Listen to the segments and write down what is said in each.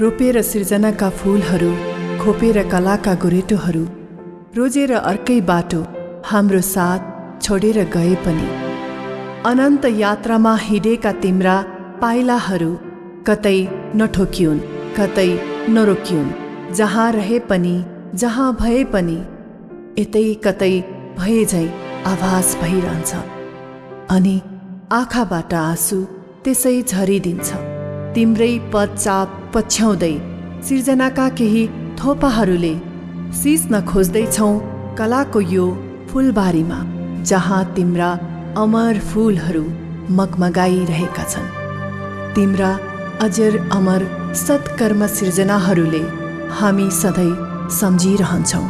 रोपेर सिर्जनाका फूलहरू खोपेर कलाका गोरेटोहरू रोजेर अर्कै बाटो हाम्रो साथ छोडेर गए पनि। अनन्त यात्रामा हिँडेका तिम्रा पाइलाहरू कतै नठोकियुन् कतै नरोकियुन् जहाँ रहे पनि जहाँ भए पनि यतै कतै भए झै आभास भइरहन्छ। अनि आँखाबाट आँसु त्यसै झरिदिन्छ। तिम्रै पदचाप पछ्याउँदै सिर्जनाका केही थोपाहरूले सिस्न खोज्दैछौ कलाको यो फुलबारीमा जहाँ तिम्रा अमर फूलहरू मगमगाइरहेका छन्। तिम्रा अजर अमर सत्कर्म सिर्जनाहरूले हामी सधैँ सम्झिरहन्छौँ।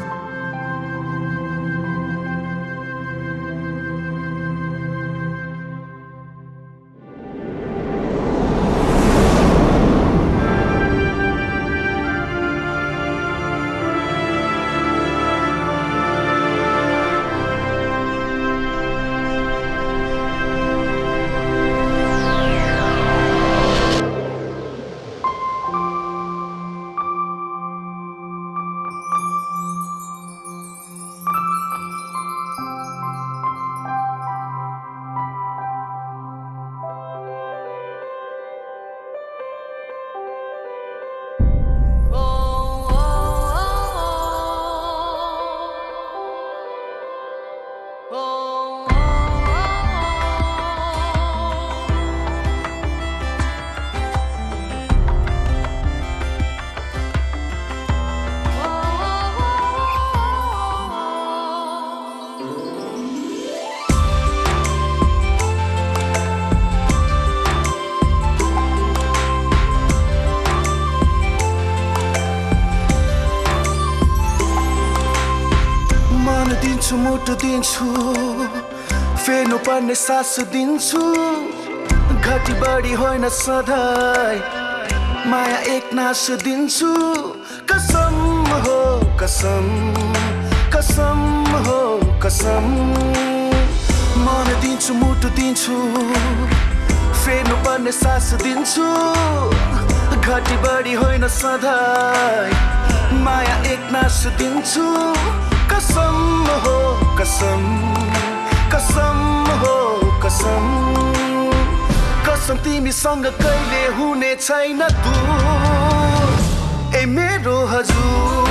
दिन्छु मुटु दिन्छु फेर्नु पर्ने सास दिन्छु। घटी बढी होइन सधैँ माया एक नास दिन्छु। कसम हो कसम कसम हो कसम। मन दिन्छु मुटु दिन्छु फेर्नु पर्ने सास दिन्छु। घटी बढी होइन सधैँ माया एक नास दिन्छु। कसम हो कसम कसम हो कसम। कसम तिमीसँग कहिले हुने छैन दूर ए मेरो हजुर।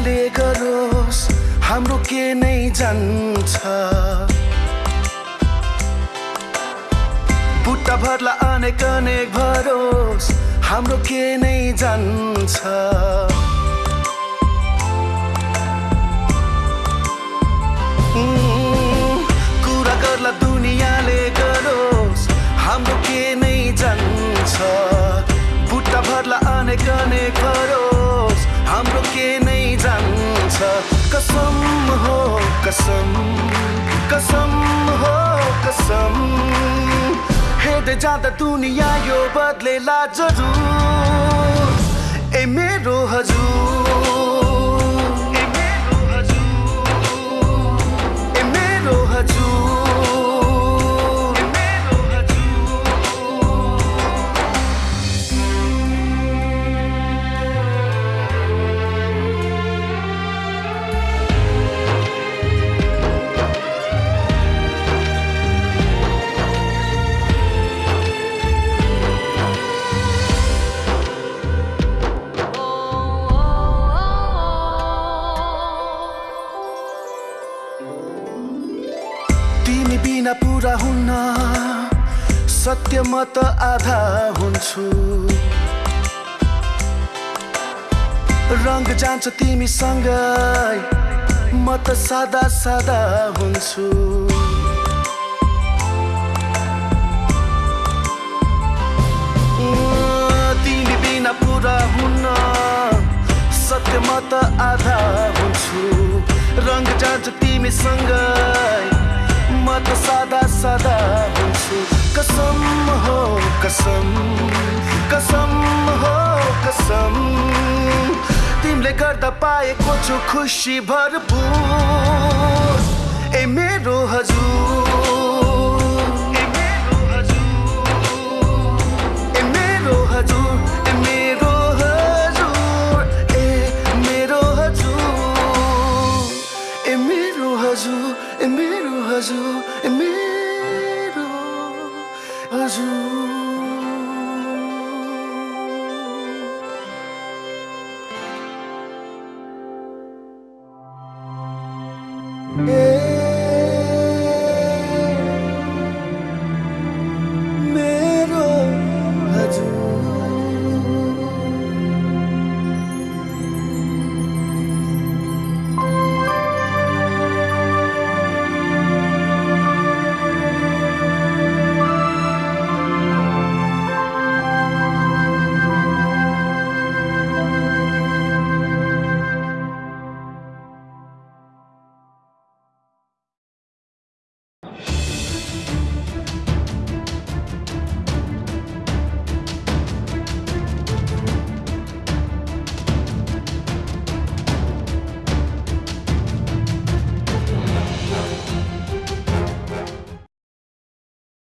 दुनियाँले गरोस् हाम्रो के नै जान्छ। बुट्टा भर्ला अनेक अनेक भरोस् हाम्रो के नै जान्छ। कसम कसम हो कसम। हेर्दै जाँदा दुनियाँ यो बदलेला जरुर। ए मेरो हजुर। सत्य म त आधा हुन्छु। रङ जान्छ तिमीसँगै म त सादा सादा हुन्छु। तिमी बिना पुरा हुन्न सत्य म त आधा हुन्छु। रङ जान्छ तिमीसँगै कसम कसम हो कसम तिमीले गर्दा पाएको छु खुसी भरपुर। Yeah.